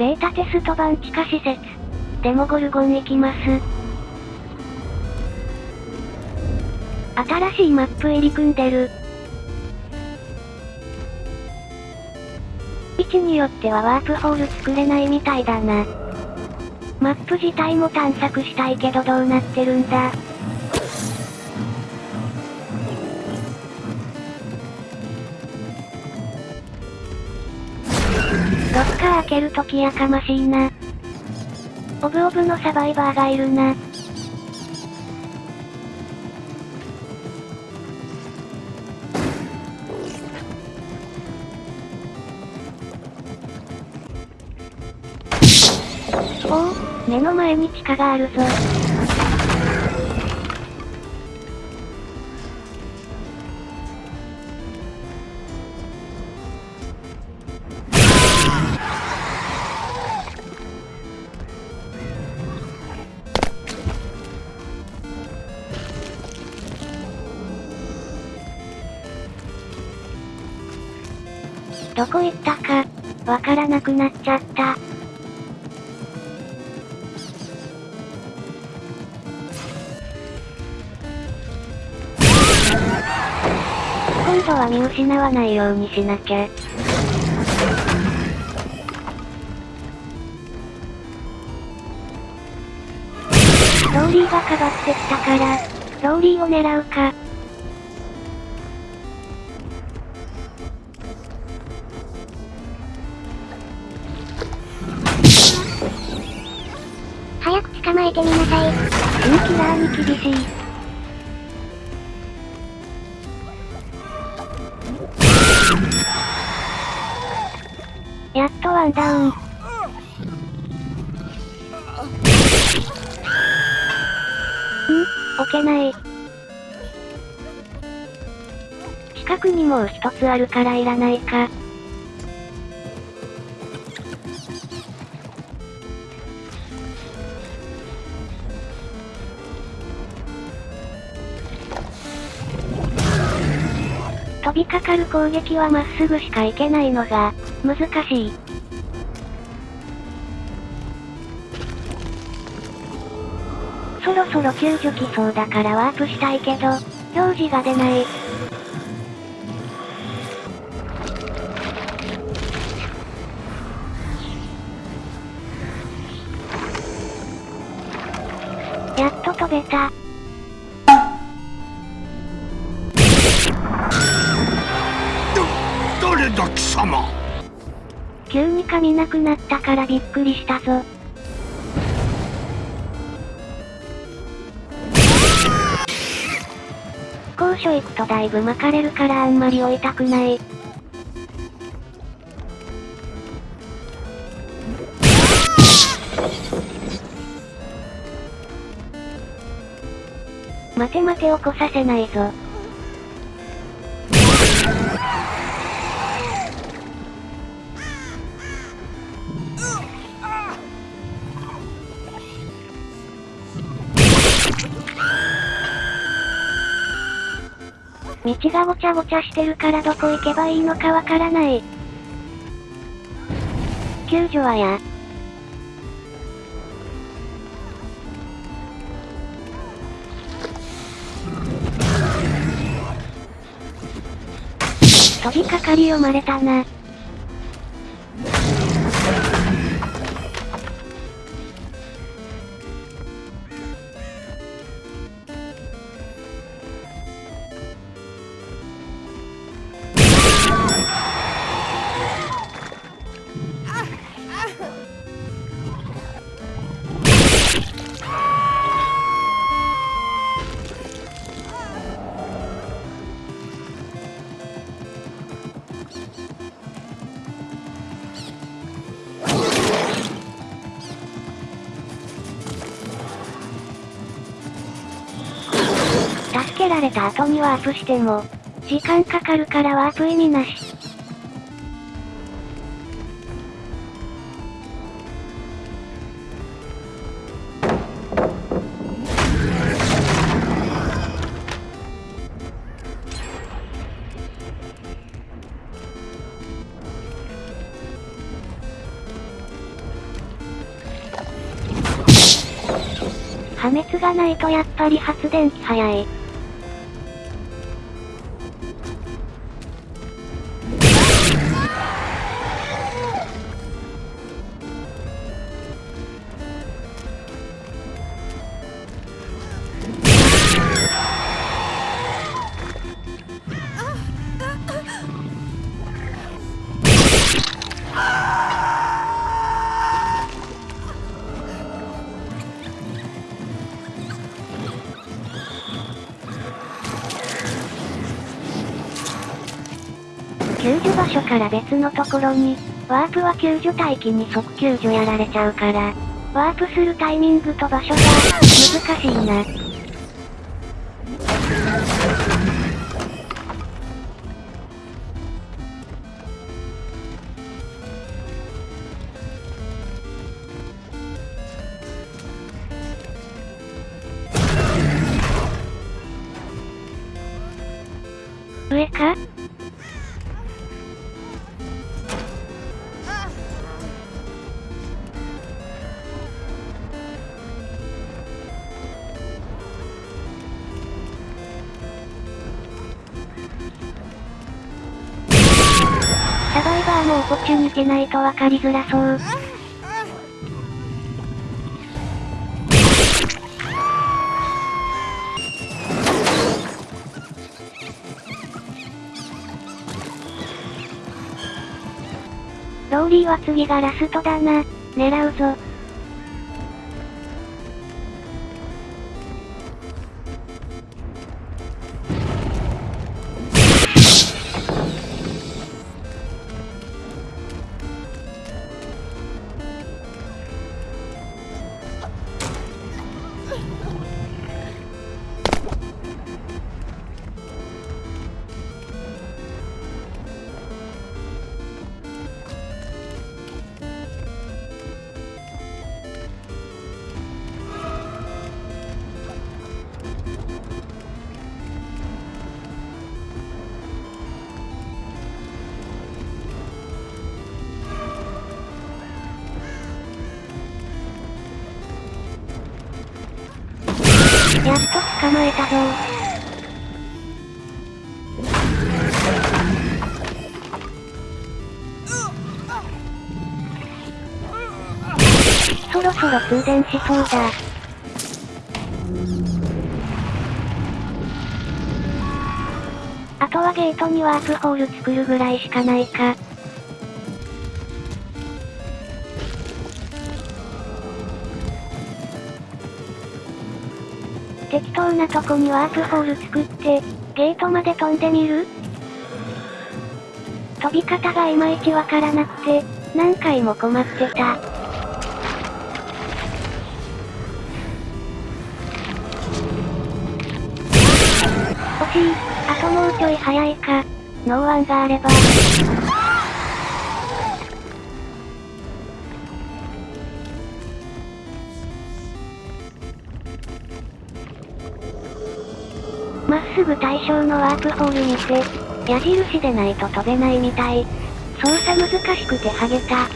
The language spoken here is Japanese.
ベータテスト版地下施設。デモゴルゴン行きます。新しいマップ入り組んでる。位置によってはワープホール作れないみたいだな。マップ自体も探索したいけどどうなってるんだ。開けるときやかましいな。オブオブのサバイバーがいるな。おお、目の前に地下があるぞ。どこ行ったか、わからなくなっちゃった。今度は見失わないようにしなきゃ。ローリーがかばってきたから、ローリーを狙うか。早く捕まえてみなさい。新キラーに厳しい。やっとワンダウン。ん？置けない。近くにもう一つあるからいらないか。飛びかかる攻撃はまっすぐしか行けないのが、難しい。そろそろ救助来そうだからワープしたいけど、表示が出ない。やっと飛べた。急に髪なくなったからびっくりしたぞ。高所行くとだいぶ巻かれるからあんまり追いたくない。待て待て起こさせないぞ。道がごちゃごちゃしてるからどこ行けばいいのかわからない。救助はや。飛びかかり読まれたな。けられた後にワープしても、時間かかるからワープ意味なし。破滅がないとやっぱり発電機早い。所から別のところに、ワープは救助待機に即救助やられちゃうから、ワープするタイミングと場所が、難しいな。上か？サバイバーもオポチュニテないと分かりづらそう。ローリーは次がラストだな。狙うぞ。やっと捕まえたぞそろそろ通電しそうだ。あとはゲートにワープホール作るぐらいしかないか。適当なとこにワープホール作って、ゲートまで飛んでみる？飛び方がいまいちわからなくて、何回も困ってた。惜しい。あともうちょい早いか。ノーワンがあれば。まっすぐ対象のワープホール見て、矢印でないと飛べないみたい。操作難しくてハゲた。